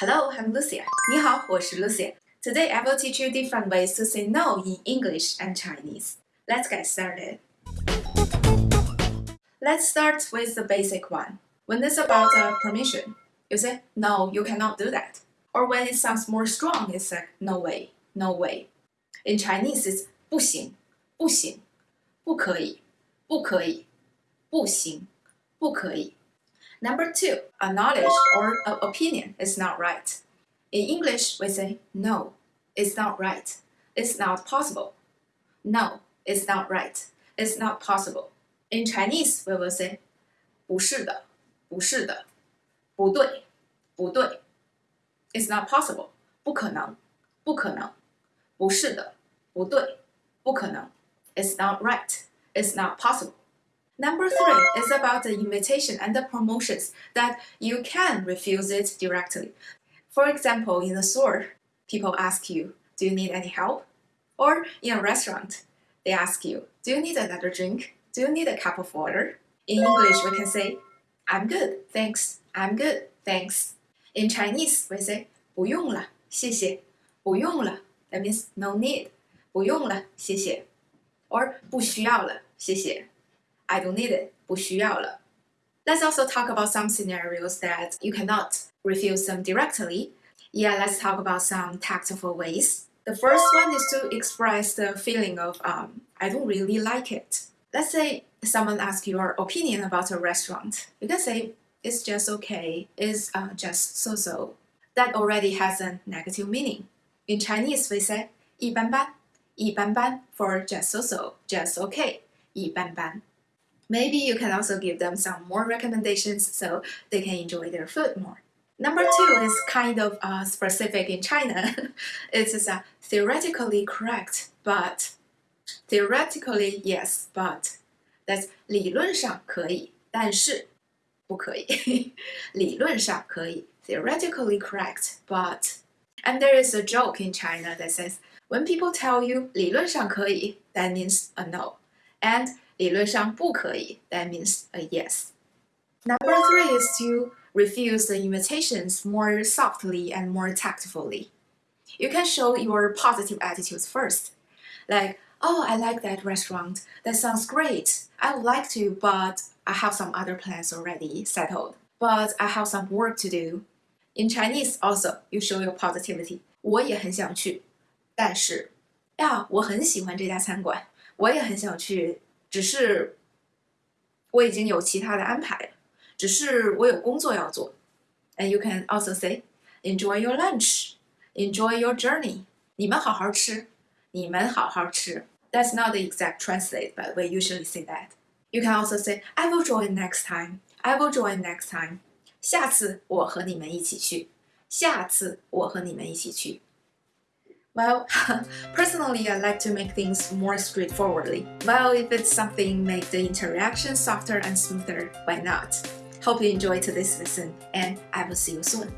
Hello, I'm Lucia. 你好，我是 Lucia. Today I will teach you different ways to say no in English and Chinese. Let's get started. Let's start with the basic one. When it's about a permission, you say, no, you cannot do that. Or when it sounds more strong, it's like, no way, no way. In Chinese, it's 不行,不行,不可以,不可以,不行,不可以. Number two, a knowledge or an opinion is not right. In English, we say no, it's not right, it's not possible. No, it's not right, it's not possible. In Chinese, we will say 不是的,不是的,不对,不对. It's not possible, 不可能,不可能,不是的,不对,不可能. It's not right, it's not possible. Number three is about the invitation and the promotions that you can refuse it directly. For example, in the store, people ask you, do you need any help? Or in a restaurant, they ask you, do you need another drink? Do you need a cup of water? In English, we can say, I'm good, thanks. I'm good, thanks. In Chinese, we say, 不用了,谢谢.不用了, that means no need. 不用了,谢谢. Or 不需要了,谢谢. I don't need it, 不需要了. Let's also talk about some scenarios that you cannot refuse them directly. Yeah, let's talk about some tactful ways. The first one is to express the feeling of um, I don't really like it. Let's say someone asks your opinion about a restaurant. You can say it's just okay, it's uh, just so-so. That already has a negative meaning. In Chinese, we say 一般般,一般般 for just so-so, just okay, 一般般. Maybe you can also give them some more recommendations so they can enjoy their food more. Number two is kind of uh, specific in China. it is a theoretically correct, but theoretically yes, but that's 理论上可以，但是不可以。理论上可以 theoretically correct, but and there is a joke in China that says when people tell you 理论上可以, that means a no, and 理论上不可以, that means a yes. Number three is to refuse the invitations more softly and more tactfully. You can show your positive attitudes first. Like, oh, I like that restaurant. That sounds great. I would like to, but I have some other plans already settled. But I have some work to do. In Chinese also, you show your positivity. 我也很想去，但是呀，我很喜欢这家餐馆， 我也很想去只是我已经有其他的安排了，只是我有工作要做。And you can also say, enjoy your lunch, enjoy your journey. 你们好好吃，你们好好吃。That's not the exact translate, but we usually say that. You can also say, I will join next time. I will join next time. 下次我和你们一起去。下次我和你们一起去。 Well, personally, I like to make things more straightforwardly. Well, if it's something make the interaction softer and smoother, why not? Hope you enjoyed today's lesson, and I will see you soon.